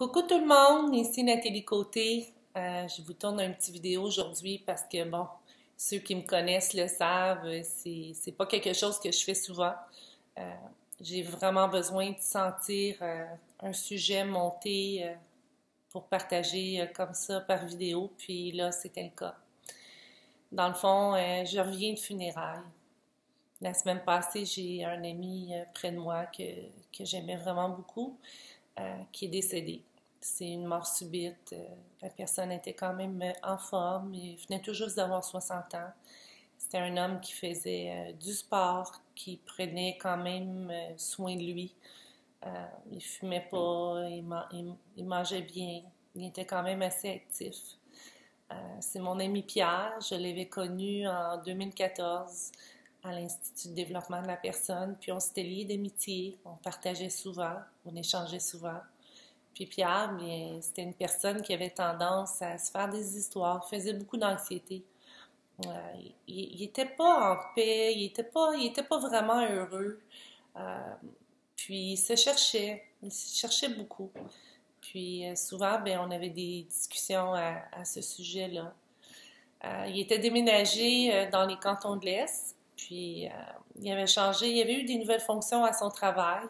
Coucou tout le monde, ici Nathalie Côté. Euh, je vous tourne une petite vidéo aujourd'hui parce que, bon, ceux qui me connaissent le savent, c'est pas quelque chose que je fais souvent. Euh, j'ai vraiment besoin de sentir euh, un sujet monté pour partager comme ça par vidéo, puis là, c'était le cas. Dans le fond, je reviens de funérailles. La semaine passée, j'ai un ami près de moi que, que j'aimais vraiment beaucoup, qui est décédé. C'est une mort subite. Euh, la personne était quand même euh, en forme. Il venait juste d'avoir 60 ans. C'était un homme qui faisait euh, du sport, qui prenait quand même soin de lui. il fumait pas, il, mangeait bien. Il était quand même assez actif. C'est mon ami Pierre. Je l'avais connu en 2014 à l'Institut de développement de la personne. Puis on s'était liés d'amitié. On partageait souvent, on échangeait souvent. Puis Pierre, c'était une personne qui avait tendance à se faire des histoires, faisait beaucoup d'anxiété. Euh, il n'était pas en paix, il n'était pas, pas vraiment heureux. Euh, puis il se cherchait, il se cherchait beaucoup. Puis euh, souvent, ben, on avait des discussions à, à ce sujet-là. il était déménagé dans les cantons de l'Est, puis il avait changé, il avait eu des nouvelles fonctions à son travail.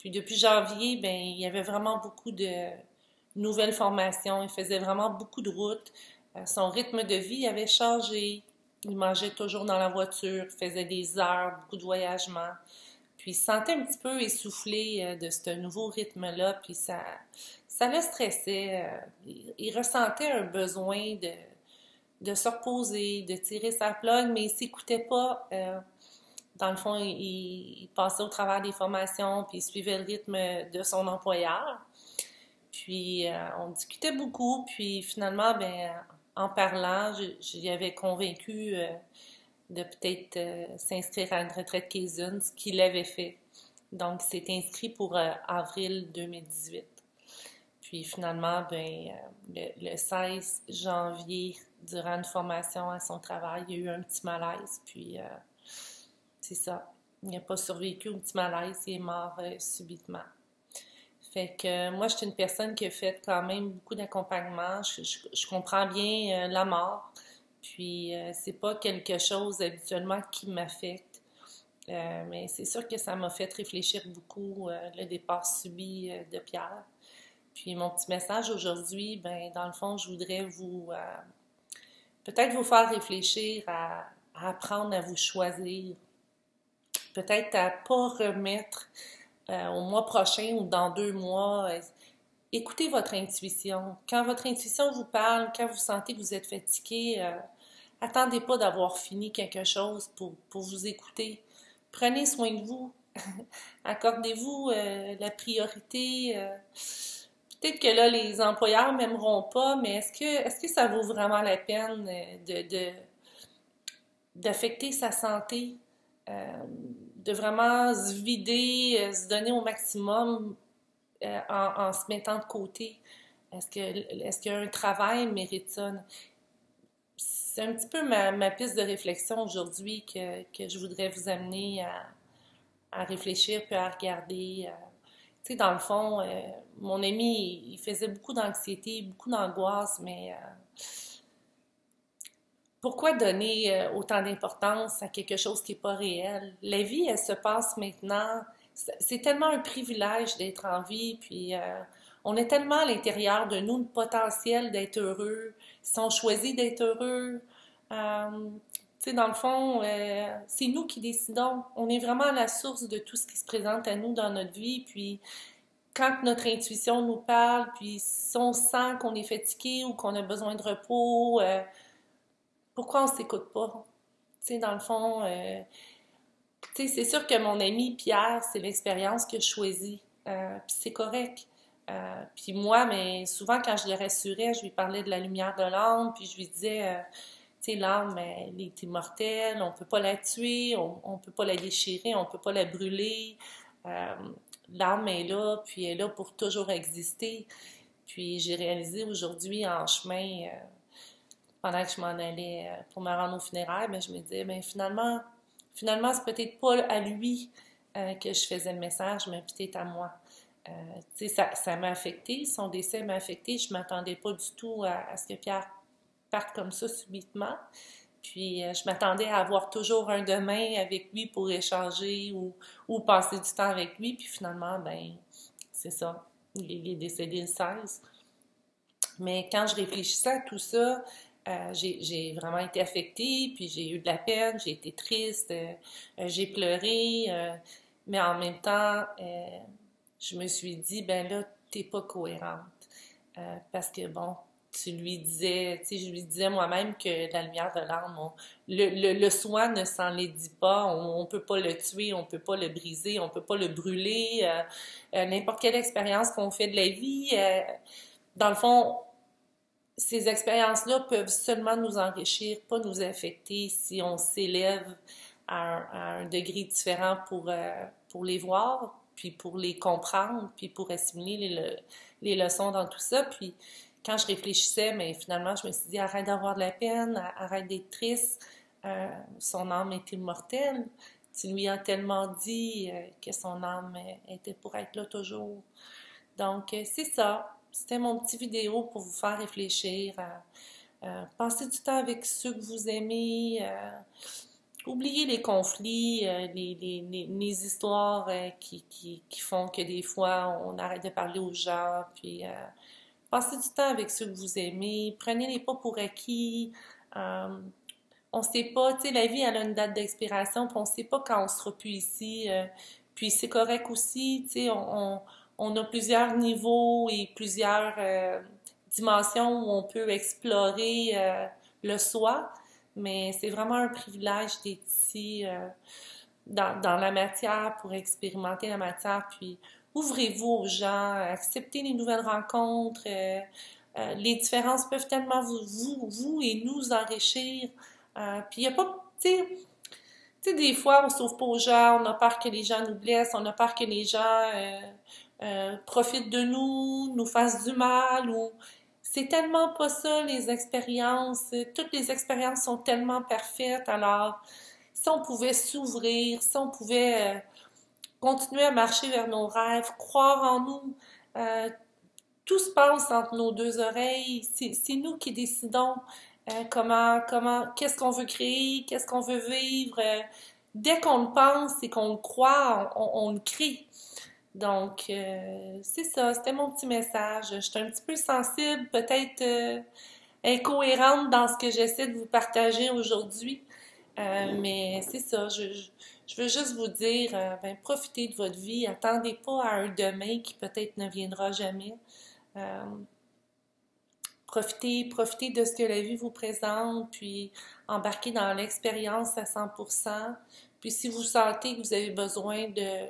Puis depuis janvier, ben, il y avait vraiment beaucoup de nouvelles formations. Il faisait vraiment beaucoup de routes. Euh, son rythme de vie avait changé. Il mangeait toujours dans la voiture, faisait des heures, beaucoup de voyagements. Puis il se sentait un petit peu essoufflé euh, de ce nouveau rythme-là, puis ça, ça le stressait. Euh, il, ressentait un besoin de, de se reposer, de tirer sa plug, mais il s'écoutait pas dans le fond, il, passait au travers des formations, puis il suivait le rythme de son employeur. Puis euh, on discutait beaucoup, puis finalement, ben, en parlant, j'y avais convaincu euh, de peut-être euh, s'inscrire à une retraite Kaizen, ce qu'il avait fait. Donc, c'est inscrit pour avril 2018. Puis finalement, ben, le, le, 16 janvier, durant une formation à son travail, il y a eu un petit malaise, puis c'est ça. Il n'a pas survécu au petit malaise, il est mort euh, subitement. Fait que euh, moi, je suis une personne qui a fait quand même beaucoup d'accompagnement. Je, comprends bien euh, la mort. Puis, c'est pas quelque chose habituellement qui m'affecte. mais c'est sûr que ça m'a fait réfléchir beaucoup le départ subi de Pierre. Puis, mon petit message aujourd'hui, ben, dans le fond, je voudrais vous peut-être vous faire réfléchir à apprendre à vous choisir peut-être à pas remettre euh, au mois prochain ou dans deux mois. Euh, écoutez votre intuition. Quand votre intuition vous parle, quand vous sentez que vous êtes fatigué, euh, attendez pas d'avoir fini quelque chose pour, pour, vous écouter. Prenez soin de vous. Accordez-vous la priorité. Peut-être que là, les employeurs m'aimeront pas, mais est-ce que, est-ce que ça vaut vraiment la peine de, d'affecter sa santé? Euh, de vraiment se vider, euh, se donner au maximum euh, en, se mettant de côté. Est-ce que est-ce qu'un travail mérite ça? C'est un petit peu ma, piste de réflexion aujourd'hui que, que, je voudrais vous amener à, réfléchir puis à regarder. tu sais, dans le fond, mon ami, il faisait beaucoup d'anxiété, beaucoup d'angoisse, mais pourquoi donner euh, autant d'importance à quelque chose qui n'est pas réel? La vie, elle se passe maintenant. C'est tellement un privilège d'être en vie, puis euh, on est tellement à l'intérieur de nous le potentiel d'être heureux. Si on choisit d'être heureux, euh, tu sais, dans le fond, c'est nous qui décidons. On est vraiment à la source de tout ce qui se présente à nous dans notre vie, puis quand notre intuition nous parle, puis si on sent qu'on est fatigué ou qu'on a besoin de repos, pourquoi on s'écoute pas? Tu sais, dans le fond, euh, c'est sûr que mon ami Pierre, c'est l'expérience que je choisis. Euh, puis c'est correct. Euh, puis moi, mais souvent, quand je le rassurais, je lui parlais de la lumière de l'âme, puis je lui disais, tu sais, l'âme, elle est immortelle, on peut pas la tuer, on, peut pas la déchirer, on peut pas la brûler. l'âme est là, puis elle est là pour toujours exister. Puis j'ai réalisé aujourd'hui en chemin pendant que je m'en allais euh, pour me rendre au funérailles, mais je me disais, ben finalement, finalement, c'est peut-être pas à lui euh, que je faisais le message, mais peut-être à moi. euh, ça, m'a affecté, son décès m'a affecté. Je ne m'attendais pas du tout à, ce que Pierre parte comme ça subitement. Puis je m'attendais à avoir toujours un demain avec lui pour échanger ou, passer du temps avec lui. Puis finalement, ben c'est ça. Il, est décédé le 16. Mais quand je réfléchissais à tout ça, euh, j'ai vraiment été affectée, puis j'ai eu de la peine, j'ai été triste, j'ai pleuré, mais en même temps, je me suis dit, ben là, t'es pas cohérente. Euh, parce que, bon, tu lui disais, tu sais, je lui disais moi-même que la lumière de l'âme, le, le, soi ne s'en les dit pas, on, ne peut pas le tuer, on peut pas le briser, on peut pas le brûler. Euh, euh, n'importe quelle expérience qu'on fait de la vie, dans le fond, ces expériences-là peuvent seulement nous enrichir, pas nous affecter si on s'élève à, un, degré différent pour, pour les voir, puis pour les comprendre, puis pour assimiler les, les leçons dans tout ça. Puis quand je réfléchissais, mais finalement, je me suis dit, arrête d'avoir de la peine, arrête d'être triste, euh, son âme est immortelle. Tu lui as tellement dit euh, que son âme était pour être là toujours. Donc, euh, c'est ça. C'était mon petit vidéo pour vous faire réfléchir. passer du temps avec ceux que vous aimez oubliez les conflits, euh, les, les, les, histoires euh, qui, qui, qui, font que des fois on arrête de parler aux gens, puis euh, passez du temps avec ceux que vous aimez, prenez-les pas pour acquis. on sait pas, tu sais, la vie elle a une date d'expiration, puis on sait pas quand on sera plus ici. puis c'est correct aussi, tu sais, on, a plusieurs niveaux et plusieurs dimensions où on peut explorer le soi mais c'est vraiment un privilège d'être ici euh, dans, la matière pour expérimenter la matière. Puis ouvrez-vous aux gens, acceptez les nouvelles rencontres. Euh, euh, les différences peuvent tellement vous, et nous enrichir. puis il n'y a pas, tu sais, des fois, on ne sauve pas aux gens, on a peur que les gens nous blessent, on a peur que les gens profitent de nous, nous fassent du mal ou c'est tellement pas ça, les expériences. Toutes les expériences sont tellement parfaites. Alors, si on pouvait s'ouvrir, si on pouvait euh, continuer à marcher vers nos rêves, croire en nous, euh, tout se passe entre nos deux oreilles. C'est nous qui décidons euh, comment, comment, qu'est-ce qu'on veut créer, qu'est-ce qu'on veut vivre. dès qu'on le pense et qu'on le croit, on, on le crée. Donc, euh, c'est ça, c'était mon petit message. Je suis un petit peu sensible, peut-être euh, incohérente dans ce que j'essaie de vous partager aujourd'hui. Euh, mais c'est ça, je, veux juste vous dire, ben, profitez de votre vie, attendez pas à un demain qui peut-être ne viendra jamais. profitez, profitez de ce que la vie vous présente, puis embarquez dans l'expérience à 100%. Puis si vous sentez que vous avez besoin de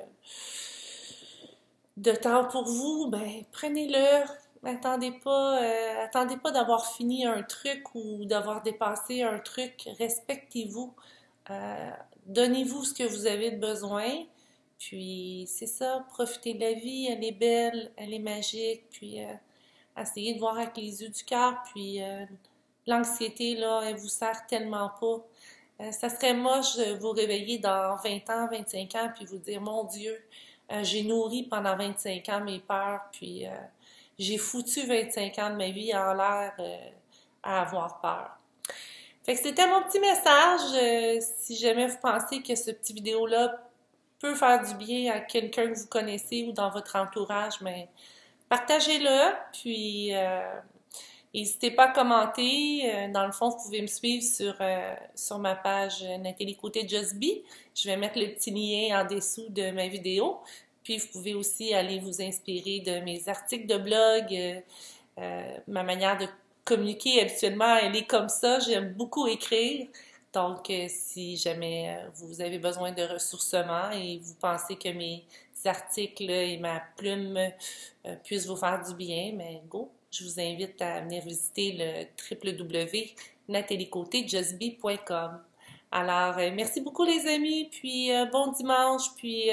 de temps pour vous, ben prenez-le. Attendez pas, euh, attendez pas d'avoir fini un truc ou d'avoir dépassé un truc. Respectez-vous. Euh, donnez-vous ce que vous avez besoin. Puis c'est ça, profitez de la vie. Elle est belle, elle est magique. Puis euh, essayez de voir avec les yeux du cœur. Puis l'anxiété, là, elle vous sert tellement pas. ça serait moche de vous réveiller dans 20 ans, 25 ans, puis vous dire, mon Dieu, euh, j'ai nourri pendant 25 ans mes peurs, puis euh, j'ai foutu 25 ans de ma vie en l'air euh, à avoir peur. Fait que c'était mon petit message. si jamais vous pensez que ce petit vidéo-là peut faire du bien à quelqu'un que vous connaissez ou dans votre entourage, mais partagez-le, puis N'hésitez pas à commenter. Dans le fond, vous pouvez me suivre sur, sur ma page Nathalie Côté Just Be. Je vais mettre le petit lien en dessous de ma vidéo. Puis vous pouvez aussi aller vous inspirer de mes articles de blog. Euh, euh, ma manière de communiquer habituellement, elle est comme ça. J'aime beaucoup écrire. Donc, euh, si jamais vous avez besoin de ressourcement et vous pensez que mes articles et ma plume puissent vous faire du bien, mais go, je vous invite à venir visiter le www.nathaliecoté.justbe.com. Alors, merci beaucoup les amis, puis bon dimanche, puis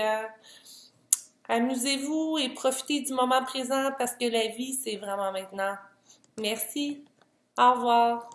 Amusez-vous et profitez du moment présent parce que la vie, c'est vraiment maintenant. Merci. Au revoir.